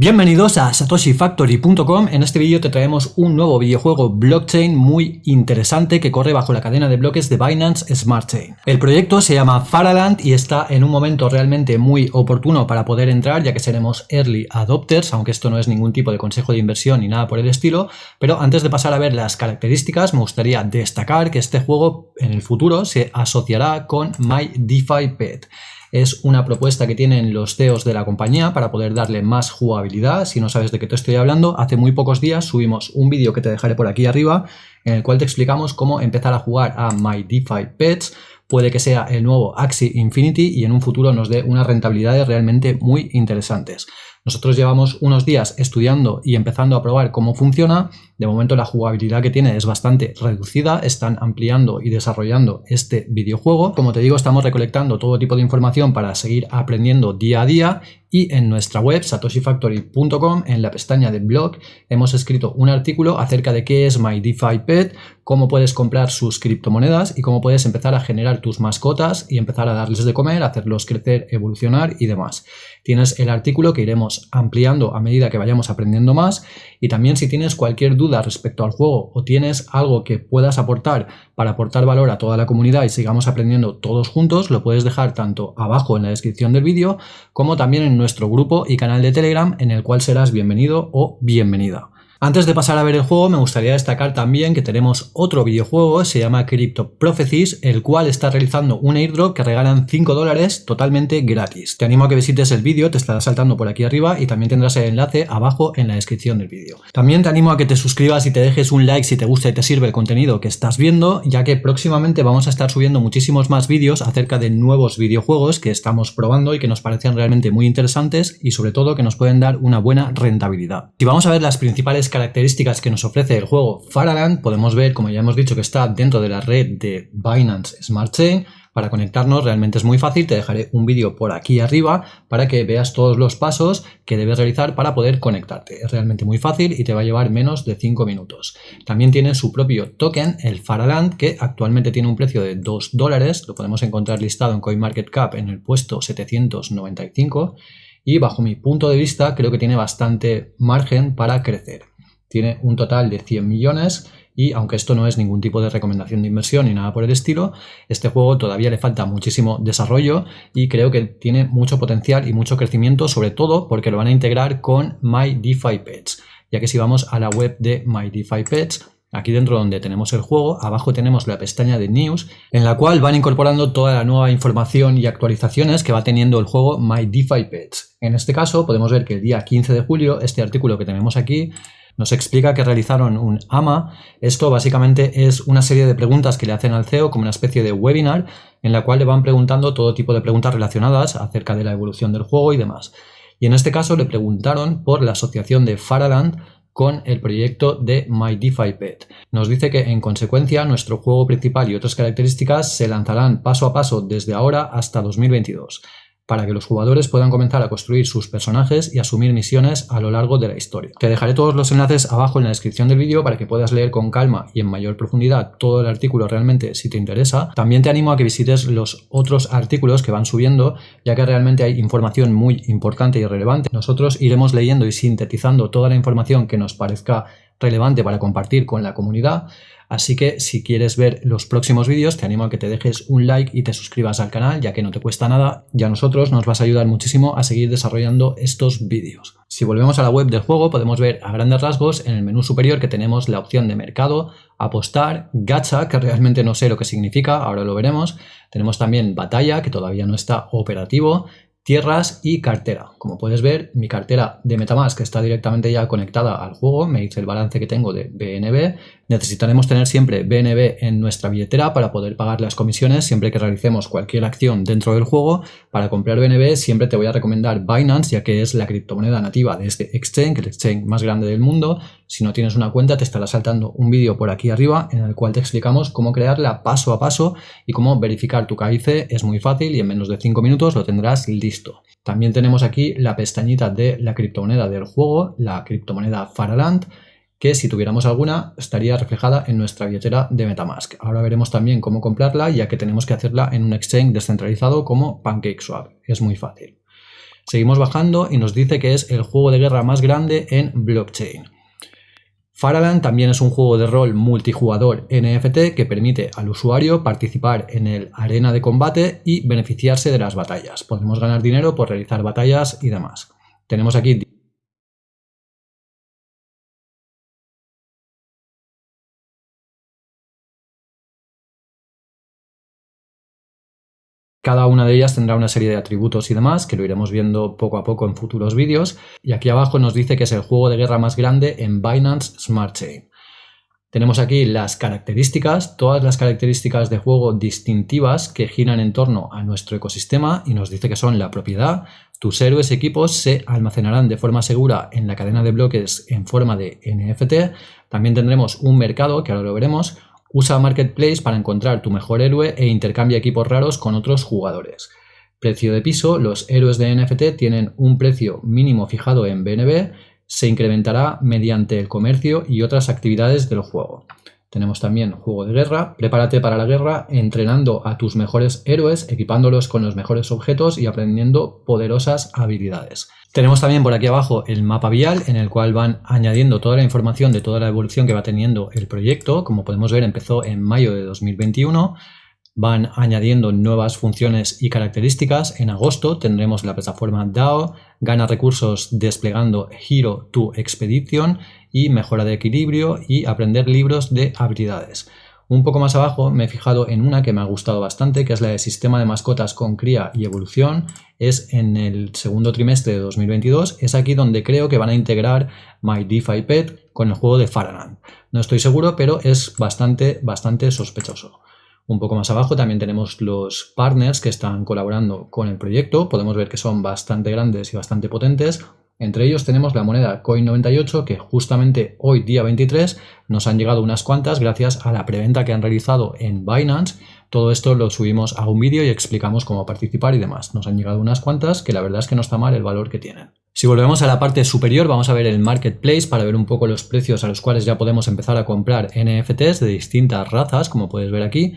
Bienvenidos a satoshifactory.com. En este vídeo te traemos un nuevo videojuego blockchain muy interesante que corre bajo la cadena de bloques de Binance Smart Chain. El proyecto se llama Faraland y está en un momento realmente muy oportuno para poder entrar ya que seremos early adopters, aunque esto no es ningún tipo de consejo de inversión ni nada por el estilo. Pero antes de pasar a ver las características, me gustaría destacar que este juego en el futuro se asociará con MyDeFiPet es una propuesta que tienen los CEOs de la compañía para poder darle más jugabilidad. Si no sabes de qué te estoy hablando, hace muy pocos días subimos un vídeo que te dejaré por aquí arriba en el cual te explicamos cómo empezar a jugar a My DeFi Pets. Puede que sea el nuevo Axie Infinity y en un futuro nos dé unas rentabilidades realmente muy interesantes. Nosotros llevamos unos días estudiando y empezando a probar cómo funciona. De momento la jugabilidad que tiene es bastante reducida. Están ampliando y desarrollando este videojuego. Como te digo, estamos recolectando todo tipo de información para seguir aprendiendo día a día y en nuestra web satoshifactory.com en la pestaña de blog hemos escrito un artículo acerca de qué es MyDeFiPet, cómo puedes comprar sus criptomonedas y cómo puedes empezar a generar tus mascotas y empezar a darles de comer, hacerlos crecer, evolucionar y demás. Tienes el artículo que iremos ampliando a medida que vayamos aprendiendo más y también si tienes cualquier duda respecto al juego o tienes algo que puedas aportar para aportar valor a toda la comunidad y sigamos aprendiendo todos juntos, lo puedes dejar tanto abajo en la descripción del vídeo como también en nuestro grupo y canal de Telegram en el cual serás bienvenido o bienvenida. Antes de pasar a ver el juego, me gustaría destacar también que tenemos otro videojuego, se llama Crypto Prophecies, el cual está realizando un airdrop que regalan 5 dólares totalmente gratis. Te animo a que visites el vídeo, te estará saltando por aquí arriba y también tendrás el enlace abajo en la descripción del vídeo. También te animo a que te suscribas y te dejes un like si te gusta y te sirve el contenido que estás viendo, ya que próximamente vamos a estar subiendo muchísimos más vídeos acerca de nuevos videojuegos que estamos probando y que nos parecen realmente muy interesantes y sobre todo que nos pueden dar una buena rentabilidad. Si vamos a ver las principales características que nos ofrece el juego Faraland, podemos ver, como ya hemos dicho, que está dentro de la red de Binance Smart Chain. Para conectarnos realmente es muy fácil, te dejaré un vídeo por aquí arriba para que veas todos los pasos que debes realizar para poder conectarte. Es realmente muy fácil y te va a llevar menos de 5 minutos. También tiene su propio token, el Faraland, que actualmente tiene un precio de 2 dólares, lo podemos encontrar listado en CoinMarketCap en el puesto 795 y bajo mi punto de vista creo que tiene bastante margen para crecer tiene un total de 100 millones y aunque esto no es ningún tipo de recomendación de inversión ni nada por el estilo, este juego todavía le falta muchísimo desarrollo y creo que tiene mucho potencial y mucho crecimiento, sobre todo porque lo van a integrar con MyDeFiPets, ya que si vamos a la web de MyDeFiPets, Aquí dentro donde tenemos el juego, abajo tenemos la pestaña de News, en la cual van incorporando toda la nueva información y actualizaciones que va teniendo el juego MyDeFiPets. En este caso podemos ver que el día 15 de julio, este artículo que tenemos aquí, nos explica que realizaron un AMA. Esto básicamente es una serie de preguntas que le hacen al CEO como una especie de webinar en la cual le van preguntando todo tipo de preguntas relacionadas acerca de la evolución del juego y demás. Y en este caso le preguntaron por la asociación de Faraland con el proyecto de MyDeFiPet. Nos dice que en consecuencia nuestro juego principal y otras características se lanzarán paso a paso desde ahora hasta 2022 para que los jugadores puedan comenzar a construir sus personajes y asumir misiones a lo largo de la historia. Te dejaré todos los enlaces abajo en la descripción del vídeo para que puedas leer con calma y en mayor profundidad todo el artículo realmente si te interesa. También te animo a que visites los otros artículos que van subiendo ya que realmente hay información muy importante y relevante. Nosotros iremos leyendo y sintetizando toda la información que nos parezca relevante para compartir con la comunidad. Así que si quieres ver los próximos vídeos te animo a que te dejes un like y te suscribas al canal ya que no te cuesta nada y a nosotros nos vas a ayudar muchísimo a seguir desarrollando estos vídeos. Si volvemos a la web del juego podemos ver a grandes rasgos en el menú superior que tenemos la opción de mercado, apostar, gacha que realmente no sé lo que significa, ahora lo veremos. Tenemos también batalla que todavía no está operativo, tierras y cartera. Como puedes ver, mi cartera de Metamask está directamente ya conectada al juego, me dice el balance que tengo de BNB. Necesitaremos tener siempre BNB en nuestra billetera para poder pagar las comisiones siempre que realicemos cualquier acción dentro del juego. Para comprar BNB siempre te voy a recomendar Binance, ya que es la criptomoneda nativa de este exchange, el exchange más grande del mundo. Si no tienes una cuenta te estará saltando un vídeo por aquí arriba en el cual te explicamos cómo crearla paso a paso y cómo verificar tu KIC. Es muy fácil y en menos de 5 minutos lo tendrás listo. También tenemos aquí la pestañita de la criptomoneda del juego, la criptomoneda Faraland, que si tuviéramos alguna estaría reflejada en nuestra billetera de Metamask. Ahora veremos también cómo comprarla ya que tenemos que hacerla en un exchange descentralizado como PancakeSwap. Es muy fácil. Seguimos bajando y nos dice que es el juego de guerra más grande en blockchain. Faraland también es un juego de rol multijugador NFT que permite al usuario participar en el arena de combate y beneficiarse de las batallas. Podemos ganar dinero por realizar batallas y demás. Tenemos aquí Cada una de ellas tendrá una serie de atributos y demás, que lo iremos viendo poco a poco en futuros vídeos. Y aquí abajo nos dice que es el juego de guerra más grande en Binance Smart Chain. Tenemos aquí las características, todas las características de juego distintivas que giran en torno a nuestro ecosistema y nos dice que son la propiedad, tus héroes equipos se almacenarán de forma segura en la cadena de bloques en forma de NFT, también tendremos un mercado, que ahora lo veremos, Usa Marketplace para encontrar tu mejor héroe e intercambia equipos raros con otros jugadores. Precio de piso. Los héroes de NFT tienen un precio mínimo fijado en BNB. Se incrementará mediante el comercio y otras actividades del juego. Tenemos también juego de guerra. Prepárate para la guerra entrenando a tus mejores héroes, equipándolos con los mejores objetos y aprendiendo poderosas habilidades. Tenemos también por aquí abajo el mapa vial en el cual van añadiendo toda la información de toda la evolución que va teniendo el proyecto. Como podemos ver empezó en mayo de 2021. Van añadiendo nuevas funciones y características. En agosto tendremos la plataforma DAO, gana recursos desplegando Hero to Expedition y mejora de equilibrio y aprender libros de habilidades. Un poco más abajo me he fijado en una que me ha gustado bastante, que es la de sistema de mascotas con cría y evolución. Es en el segundo trimestre de 2022. Es aquí donde creo que van a integrar My DeFi Pet con el juego de Faraland. No estoy seguro, pero es bastante, bastante sospechoso. Un poco más abajo también tenemos los partners que están colaborando con el proyecto. Podemos ver que son bastante grandes y bastante potentes. Entre ellos tenemos la moneda Coin98 que justamente hoy día 23 nos han llegado unas cuantas gracias a la preventa que han realizado en Binance. Todo esto lo subimos a un vídeo y explicamos cómo participar y demás. Nos han llegado unas cuantas que la verdad es que no está mal el valor que tienen. Si volvemos a la parte superior vamos a ver el marketplace para ver un poco los precios a los cuales ya podemos empezar a comprar NFTs de distintas razas como puedes ver aquí.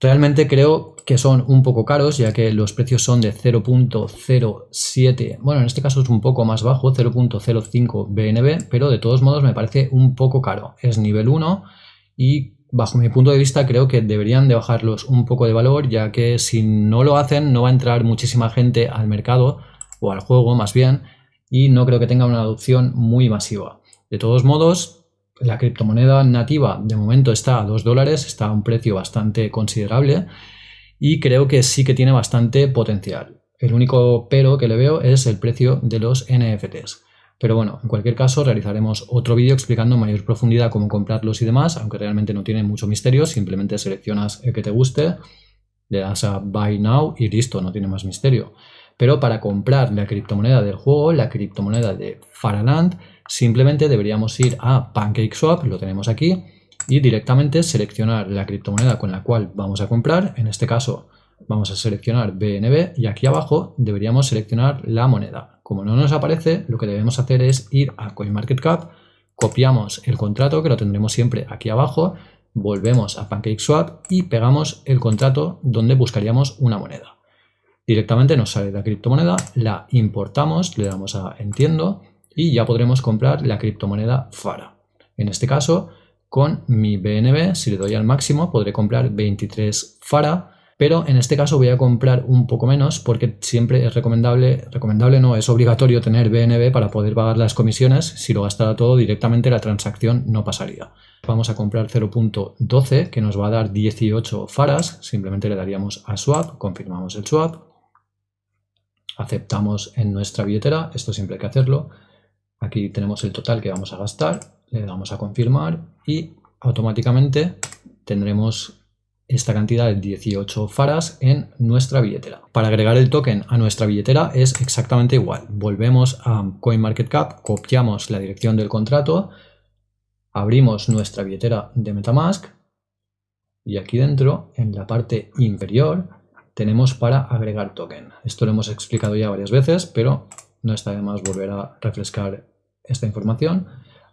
Realmente creo que son un poco caros, ya que los precios son de 0.07, bueno, en este caso es un poco más bajo, 0.05 BNB, pero de todos modos me parece un poco caro. Es nivel 1 y bajo mi punto de vista creo que deberían de bajarlos un poco de valor, ya que si no lo hacen no va a entrar muchísima gente al mercado, o al juego más bien, y no creo que tenga una adopción muy masiva. De todos modos, la criptomoneda nativa de momento está a 2 dólares, está a un precio bastante considerable y creo que sí que tiene bastante potencial. El único pero que le veo es el precio de los NFTs. Pero bueno, en cualquier caso realizaremos otro vídeo explicando en mayor profundidad cómo comprarlos y demás, aunque realmente no tiene mucho misterio, simplemente seleccionas el que te guste, le das a Buy Now y listo, no tiene más misterio. Pero para comprar la criptomoneda del juego, la criptomoneda de Faraland, Simplemente deberíamos ir a PancakeSwap, lo tenemos aquí, y directamente seleccionar la criptomoneda con la cual vamos a comprar. En este caso vamos a seleccionar BNB y aquí abajo deberíamos seleccionar la moneda. Como no nos aparece, lo que debemos hacer es ir a CoinMarketCap, copiamos el contrato que lo tendremos siempre aquí abajo, volvemos a PancakeSwap y pegamos el contrato donde buscaríamos una moneda. Directamente nos sale la criptomoneda, la importamos, le damos a entiendo y ya podremos comprar la criptomoneda FARA. En este caso, con mi BNB, si le doy al máximo, podré comprar 23 FARA, pero en este caso voy a comprar un poco menos porque siempre es recomendable, recomendable no, es obligatorio tener BNB para poder pagar las comisiones. Si lo gastara todo directamente la transacción no pasaría. Vamos a comprar 0.12 que nos va a dar 18 faras, simplemente le daríamos a swap, confirmamos el swap, aceptamos en nuestra billetera, esto siempre hay que hacerlo, Aquí tenemos el total que vamos a gastar, le damos a confirmar y automáticamente tendremos esta cantidad de 18 faras en nuestra billetera. Para agregar el token a nuestra billetera es exactamente igual. Volvemos a CoinMarketCap, copiamos la dirección del contrato, abrimos nuestra billetera de Metamask y aquí dentro, en la parte inferior, tenemos para agregar token. Esto lo hemos explicado ya varias veces, pero no está de más volver a refrescar esta información.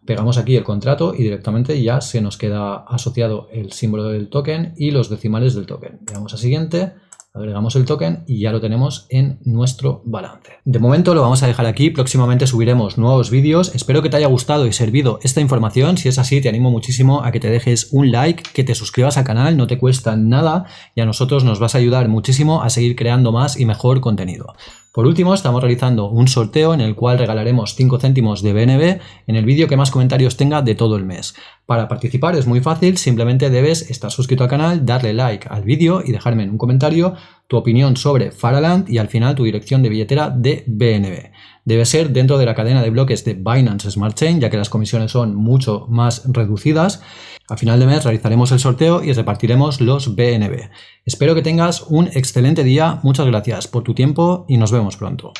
Pegamos aquí el contrato y directamente ya se nos queda asociado el símbolo del token y los decimales del token. Le damos a siguiente, agregamos el token y ya lo tenemos en nuestro balance. De momento lo vamos a dejar aquí, próximamente subiremos nuevos vídeos, espero que te haya gustado y servido esta información, si es así te animo muchísimo a que te dejes un like, que te suscribas al canal, no te cuesta nada y a nosotros nos vas a ayudar muchísimo a seguir creando más y mejor contenido. Por último, estamos realizando un sorteo en el cual regalaremos 5 céntimos de BNB en el vídeo que más comentarios tenga de todo el mes. Para participar es muy fácil, simplemente debes estar suscrito al canal, darle like al vídeo y dejarme en un comentario tu opinión sobre Faraland y al final tu dirección de billetera de BNB. Debe ser dentro de la cadena de bloques de Binance Smart Chain, ya que las comisiones son mucho más reducidas. A final de mes realizaremos el sorteo y repartiremos los BNB. Espero que tengas un excelente día, muchas gracias por tu tiempo y nos vemos pronto.